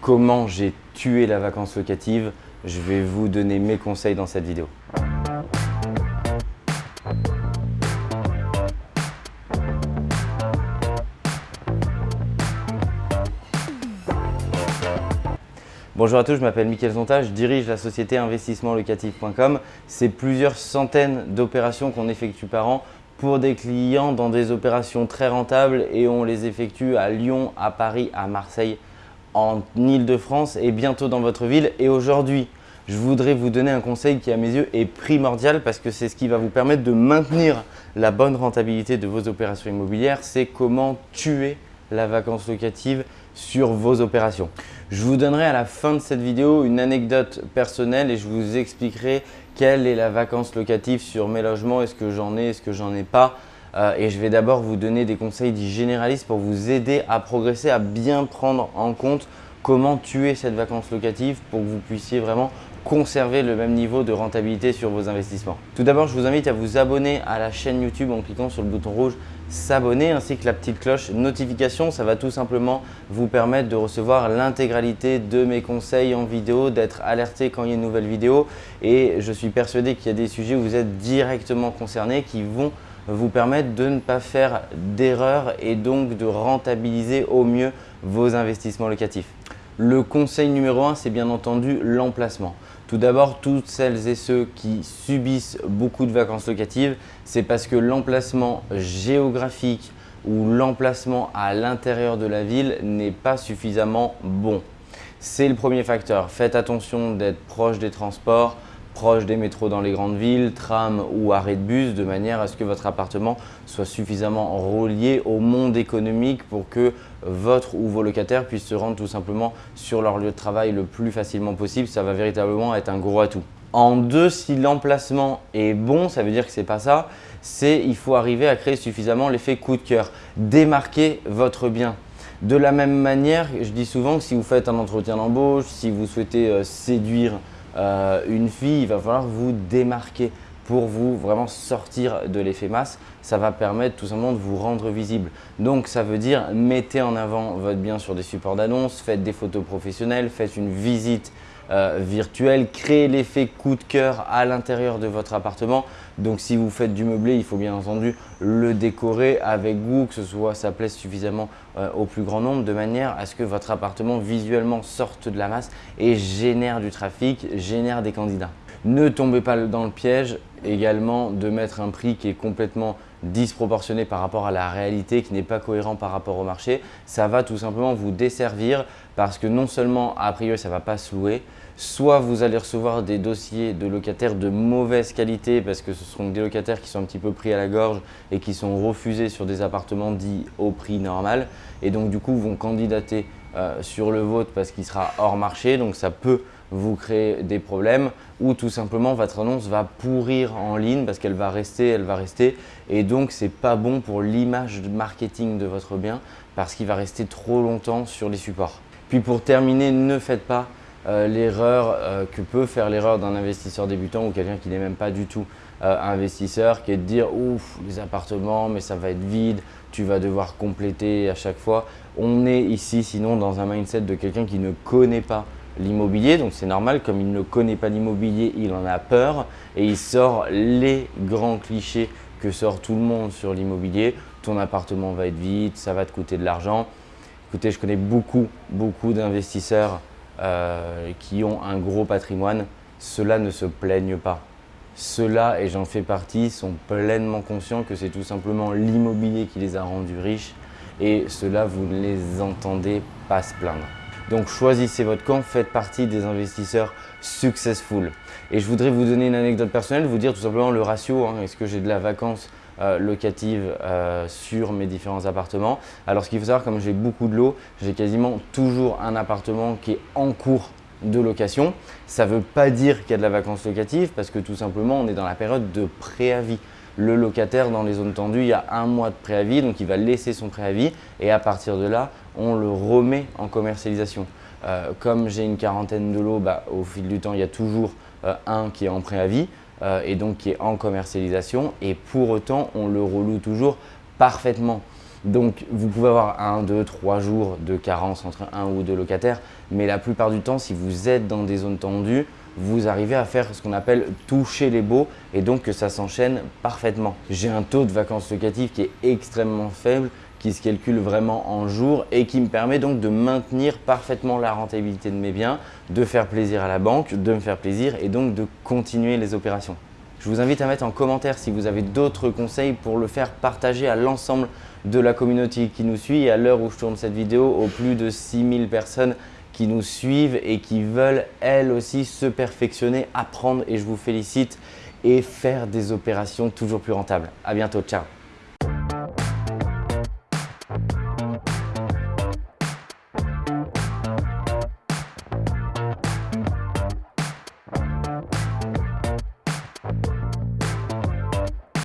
comment j'ai tué la vacance locative. Je vais vous donner mes conseils dans cette vidéo. Bonjour à tous, je m'appelle Mickaël Zonta, je dirige la société investissementlocatif.com. C'est plusieurs centaines d'opérations qu'on effectue par an pour des clients dans des opérations très rentables et on les effectue à Lyon, à Paris, à Marseille, en Ile-de-France et bientôt dans votre ville. Et aujourd'hui, je voudrais vous donner un conseil qui à mes yeux est primordial parce que c'est ce qui va vous permettre de maintenir la bonne rentabilité de vos opérations immobilières. C'est comment tuer la vacance locative sur vos opérations. Je vous donnerai à la fin de cette vidéo une anecdote personnelle et je vous expliquerai quelle est la vacance locative sur mes logements, est-ce que j'en ai, est-ce que j'en ai pas? Euh, et je vais d'abord vous donner des conseils dits généralistes pour vous aider à progresser, à bien prendre en compte comment tuer cette vacance locative pour que vous puissiez vraiment conserver le même niveau de rentabilité sur vos investissements. Tout d'abord, je vous invite à vous abonner à la chaîne YouTube en cliquant sur le bouton rouge s'abonner ainsi que la petite cloche notification. Ça va tout simplement vous permettre de recevoir l'intégralité de mes conseils en vidéo, d'être alerté quand il y a une nouvelle vidéo et je suis persuadé qu'il y a des sujets où vous êtes directement concernés qui vont vous permettre de ne pas faire d'erreurs et donc de rentabiliser au mieux vos investissements locatifs. Le conseil numéro 1, c'est bien entendu l'emplacement. Tout d'abord, toutes celles et ceux qui subissent beaucoup de vacances locatives, c'est parce que l'emplacement géographique ou l'emplacement à l'intérieur de la ville n'est pas suffisamment bon. C'est le premier facteur. Faites attention d'être proche des transports, proche des métros dans les grandes villes, tram ou arrêt de bus, de manière à ce que votre appartement soit suffisamment relié au monde économique pour que votre ou vos locataires puissent se rendre tout simplement sur leur lieu de travail le plus facilement possible. Ça va véritablement être un gros atout. En deux, si l'emplacement est bon, ça veut dire que ce n'est pas ça, c'est il faut arriver à créer suffisamment l'effet coup de cœur. Démarquer votre bien. De la même manière, je dis souvent que si vous faites un entretien d'embauche, si vous souhaitez euh, séduire euh, une fille, il va falloir vous démarquer pour vous vraiment sortir de l'effet masse. Ça va permettre tout simplement de vous rendre visible. Donc ça veut dire mettez en avant votre bien sur des supports d'annonce, faites des photos professionnelles, faites une visite euh, virtuelle, créez l'effet coup de cœur à l'intérieur de votre appartement. Donc si vous faites du meublé, il faut bien entendu le décorer avec goût, que ce soit ça plaise suffisamment euh, au plus grand nombre de manière à ce que votre appartement visuellement sorte de la masse et génère du trafic, génère des candidats. Ne tombez pas dans le piège également de mettre un prix qui est complètement disproportionné par rapport à la réalité, qui n'est pas cohérent par rapport au marché. Ça va tout simplement vous desservir parce que non seulement, a priori, ça ne va pas se louer, soit vous allez recevoir des dossiers de locataires de mauvaise qualité parce que ce seront des locataires qui sont un petit peu pris à la gorge et qui sont refusés sur des appartements dits au prix normal et donc du coup vont candidater euh, sur le vôtre parce qu'il sera hors marché. Donc ça peut vous créer des problèmes ou tout simplement votre annonce va pourrir en ligne parce qu'elle va rester, elle va rester et donc c'est pas bon pour l'image marketing de votre bien parce qu'il va rester trop longtemps sur les supports. Puis pour terminer, ne faites pas euh, l'erreur euh, que peut faire l'erreur d'un investisseur débutant ou quelqu'un qui n'est même pas du tout euh, investisseur qui est de dire ouf les appartements mais ça va être vide, tu vas devoir compléter à chaque fois. On est ici sinon dans un mindset de quelqu'un qui ne connaît pas l'immobilier. Donc c'est normal, comme il ne connaît pas l'immobilier, il en a peur et il sort les grands clichés que sort tout le monde sur l'immobilier. Ton appartement va être vide, ça va te coûter de l'argent. Écoutez, je connais beaucoup, beaucoup d'investisseurs euh, qui ont un gros patrimoine. Ceux-là ne se plaignent pas. Ceux-là, et j'en fais partie, sont pleinement conscients que c'est tout simplement l'immobilier qui les a rendus riches et ceux-là, vous ne les entendez pas se plaindre. Donc choisissez votre camp, faites partie des investisseurs successful. Et je voudrais vous donner une anecdote personnelle, vous dire tout simplement le ratio, hein. est-ce que j'ai de la vacance euh, locative euh, sur mes différents appartements? Alors ce qu'il faut savoir, comme j'ai beaucoup de lots, j'ai quasiment toujours un appartement qui est en cours de location. Ça ne veut pas dire qu'il y a de la vacance locative parce que tout simplement on est dans la période de préavis. Le locataire dans les zones tendues, il y a un mois de préavis, donc il va laisser son préavis et à partir de là, on le remet en commercialisation. Euh, comme j'ai une quarantaine de lots, bah, au fil du temps, il y a toujours euh, un qui est en préavis euh, et donc qui est en commercialisation et pour autant, on le reloue toujours parfaitement. Donc vous pouvez avoir un, deux, trois jours de carence entre un ou deux locataires, mais la plupart du temps, si vous êtes dans des zones tendues, vous arrivez à faire ce qu'on appelle toucher les baux et donc que ça s'enchaîne parfaitement. J'ai un taux de vacances locatives qui est extrêmement faible, qui se calcule vraiment en jours et qui me permet donc de maintenir parfaitement la rentabilité de mes biens, de faire plaisir à la banque, de me faire plaisir et donc de continuer les opérations. Je vous invite à mettre en commentaire si vous avez d'autres conseils pour le faire partager à l'ensemble de la communauté qui nous suit. Et à l'heure où je tourne cette vidéo, aux plus de 6000 personnes qui nous suivent et qui veulent elles aussi se perfectionner, apprendre et je vous félicite et faire des opérations toujours plus rentables. À bientôt, ciao